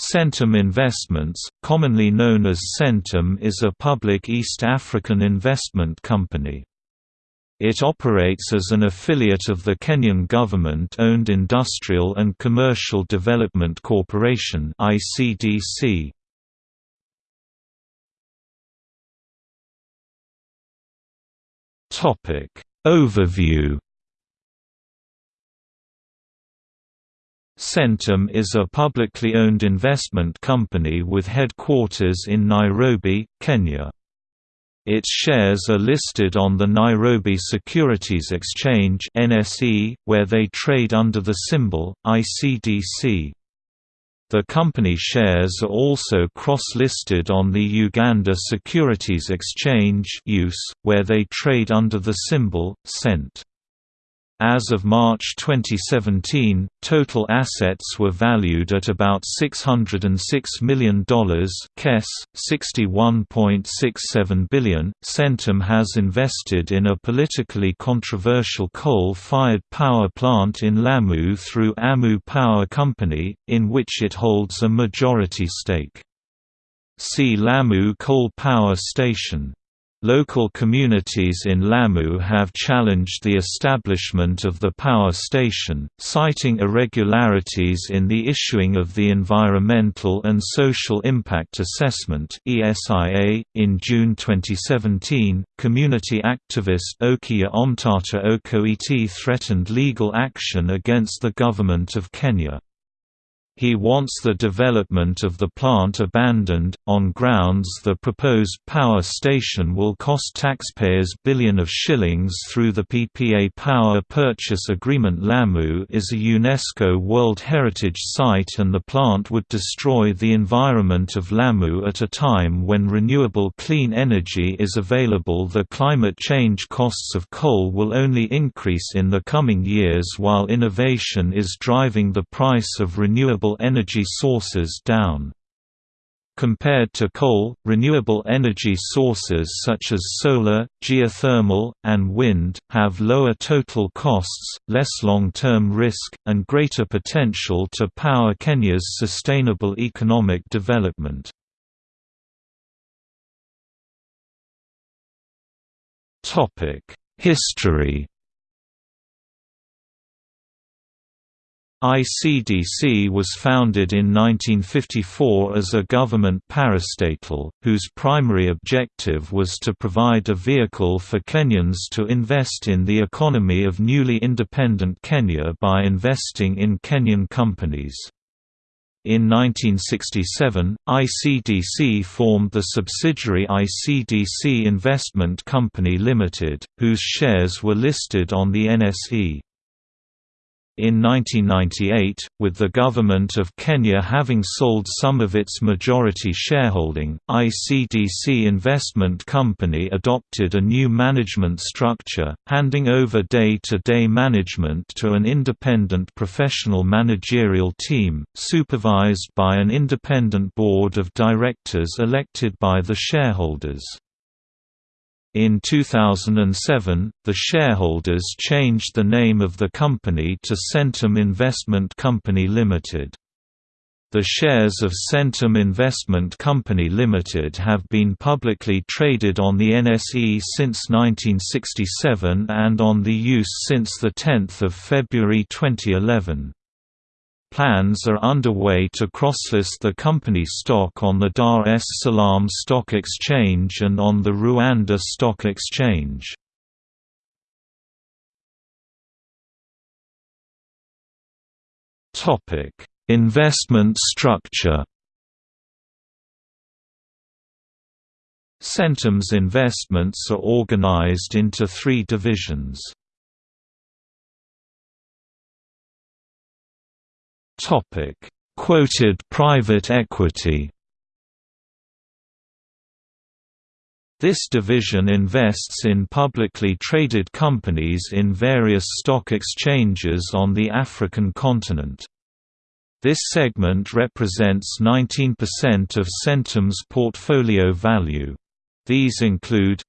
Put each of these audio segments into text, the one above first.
Centum Investments, commonly known as Centum is a public East African investment company. It operates as an affiliate of the Kenyan government-owned Industrial and Commercial Development Corporation ICDC. Overview Centum is a publicly owned investment company with headquarters in Nairobi, Kenya. Its shares are listed on the Nairobi Securities Exchange (NSE), where they trade under the symbol ICDC. The company shares are also cross-listed on the Uganda Securities Exchange (USE), where they trade under the symbol CENT. As of March 2017, total assets were valued at about $606 million KES, 61.67 billion. Centum has invested in a politically controversial coal-fired power plant in Lamu through Amu Power Company, in which it holds a majority stake. See Lamu Coal Power Station Local communities in Lamu have challenged the establishment of the power station, citing irregularities in the issuing of the Environmental and Social Impact Assessment. In June 2017, community activist Okiya Omtatah Okoiti threatened legal action against the government of Kenya. He wants the development of the plant abandoned, on grounds the proposed power station will cost taxpayers billion of shillings through the PPA Power Purchase Agreement. Lamu is a UNESCO World Heritage Site and the plant would destroy the environment of Lamu at a time when renewable clean energy is available. The climate change costs of coal will only increase in the coming years while innovation is driving the price of renewable renewable energy sources down. Compared to coal, renewable energy sources such as solar, geothermal, and wind, have lower total costs, less long-term risk, and greater potential to power Kenya's sustainable economic development. History ICDC was founded in 1954 as a government parastatal, whose primary objective was to provide a vehicle for Kenyans to invest in the economy of newly independent Kenya by investing in Kenyan companies. In 1967, ICDC formed the subsidiary ICDC Investment Company Limited, whose shares were listed on the NSE. In 1998, with the government of Kenya having sold some of its majority shareholding, ICDC Investment Company adopted a new management structure, handing over day-to-day -day management to an independent professional managerial team, supervised by an independent board of directors elected by the shareholders. In 2007, the shareholders changed the name of the company to Centum Investment Company Limited. The shares of Centum Investment Company Limited have been publicly traded on the NSE since 1967 and on the USE since 10 February 2011. Plans are underway to crosslist the company stock on the Dar es Salaam Stock Exchange and on the Rwanda Stock Exchange. Investment structure Centum's investments are organized into three divisions. Topic: Quoted private equity. This division invests in publicly traded companies in various stock exchanges on the African continent. This segment represents 19% of Centum's portfolio value. These include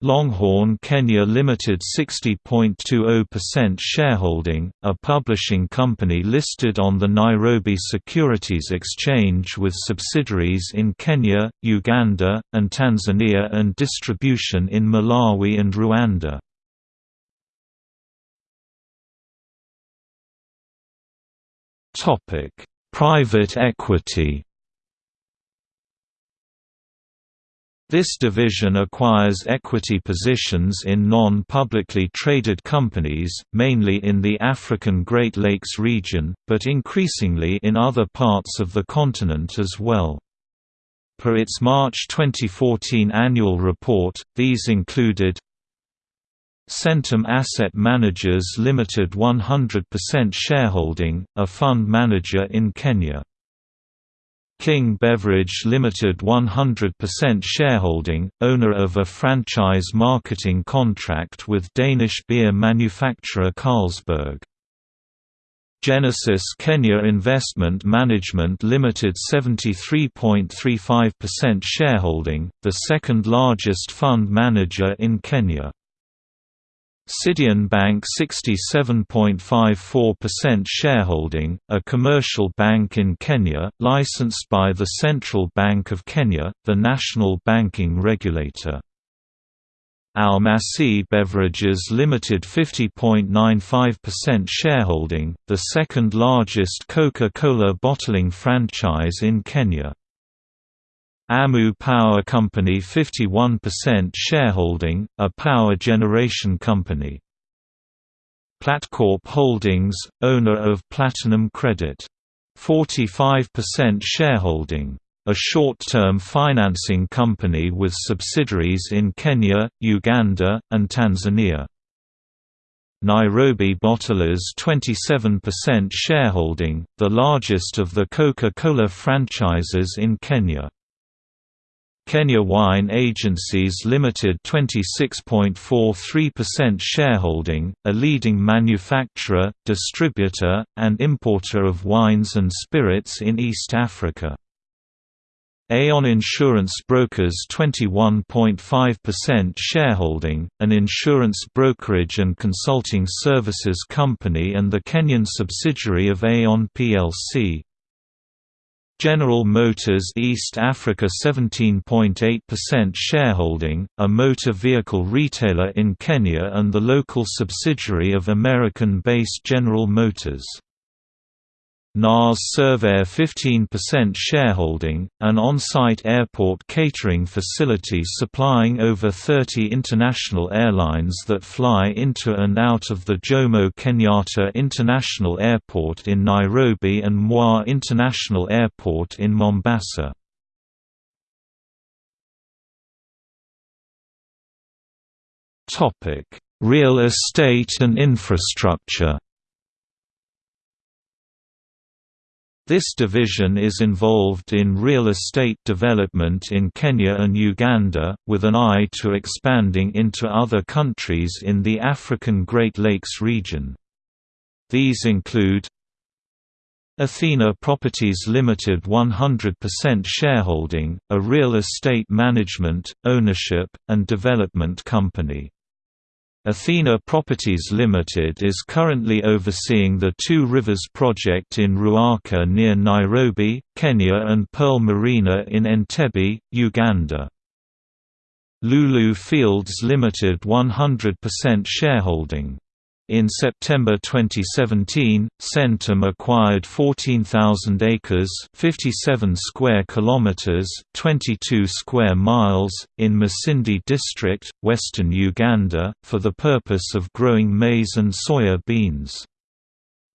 Longhorn Kenya Limited 60.20% shareholding, a publishing company listed on the Nairobi Securities Exchange with subsidiaries in Kenya, Uganda, and Tanzania and distribution in Malawi and Rwanda. Private equity This division acquires equity positions in non-publicly traded companies, mainly in the African Great Lakes region, but increasingly in other parts of the continent as well. Per its March 2014 annual report, these included Centum Asset Managers Limited 100% shareholding, a fund manager in Kenya. King Beverage Limited 100% shareholding, owner of a franchise marketing contract with Danish beer manufacturer Carlsberg. Genesis Kenya Investment Management Limited 73.35% shareholding, the second largest fund manager in Kenya. Sidian Bank 67.54% shareholding, a commercial bank in Kenya, licensed by the Central Bank of Kenya, the national banking regulator. Almasi Beverages Limited 50.95% shareholding, the second largest Coca-Cola bottling franchise in Kenya. Amu Power Company 51% shareholding, a power generation company. Platcorp Holdings, owner of Platinum Credit. 45% shareholding. A short-term financing company with subsidiaries in Kenya, Uganda, and Tanzania. Nairobi Bottlers 27% shareholding, the largest of the Coca-Cola franchises in Kenya. Kenya Wine Agencies Limited 26.43% shareholding, a leading manufacturer, distributor, and importer of wines and spirits in East Africa. Aon Insurance Brokers 21.5% shareholding, an insurance brokerage and consulting services company and the Kenyan subsidiary of Aon plc. General Motors East Africa 17.8% shareholding, a motor vehicle retailer in Kenya and the local subsidiary of American-based General Motors. NAS Servair 15% shareholding, an on-site airport catering facility supplying over 30 international airlines that fly into and out of the Jomo Kenyatta International Airport in Nairobi and Moi International Airport in Mombasa. Real estate and infrastructure This division is involved in real estate development in Kenya and Uganda, with an eye to expanding into other countries in the African Great Lakes region. These include Athena Properties Limited 100% shareholding, a real estate management, ownership, and development company. Athena Properties Limited is currently overseeing the Two Rivers project in Ruaka near Nairobi, Kenya and Pearl Marina in Entebbe, Uganda. Lulu Fields Limited 100% shareholding in September 2017, Centum acquired 14,000 acres, 57 square kilometers, 22 square miles in Masindi district, western Uganda, for the purpose of growing maize and soya beans.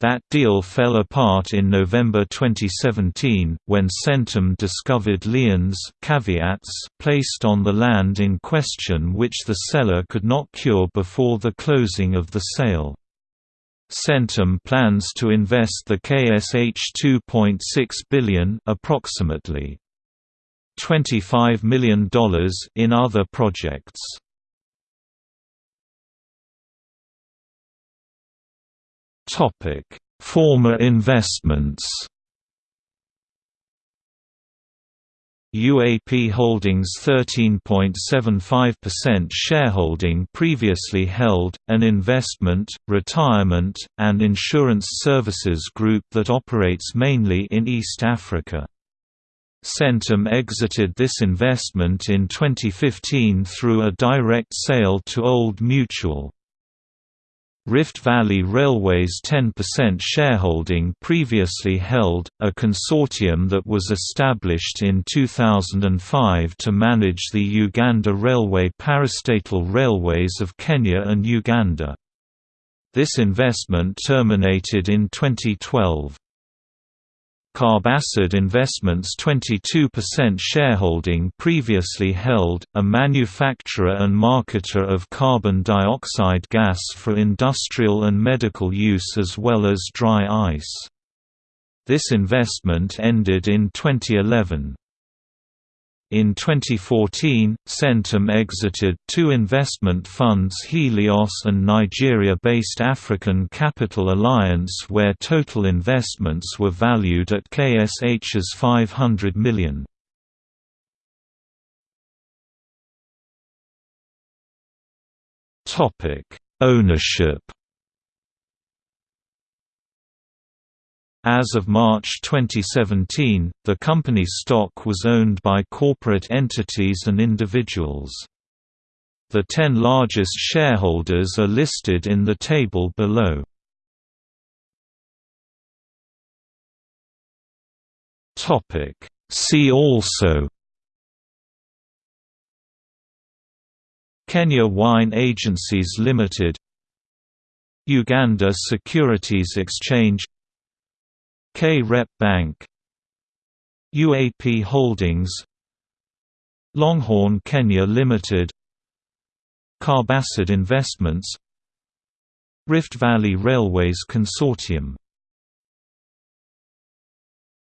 That deal fell apart in November 2017, when Centum discovered liens caveats placed on the land in question which the seller could not cure before the closing of the sale. Centum plans to invest the KSH 2.6 billion approximately $25 million in other projects. Topic: Former investments. UAP Holdings 13.75% shareholding previously held, an investment, retirement, and insurance services group that operates mainly in East Africa. Centum exited this investment in 2015 through a direct sale to Old Mutual. Rift Valley Railway's 10% shareholding previously held, a consortium that was established in 2005 to manage the Uganda Railway parastatal railways of Kenya and Uganda. This investment terminated in 2012. Carbacid Investments 22% shareholding previously held, a manufacturer and marketer of carbon dioxide gas for industrial and medical use as well as dry ice. This investment ended in 2011. In 2014, Centum exited two investment funds Helios and Nigeria-based African Capital Alliance where total investments were valued at KSH's 500 million. Ownership As of March 2017, the company's stock was owned by corporate entities and individuals. The ten largest shareholders are listed in the table below. See also Kenya Wine Agencies Limited Uganda Securities Exchange K-Rep Bank UAP Holdings Longhorn Kenya Limited Carbacid Investments Rift Valley Railways Consortium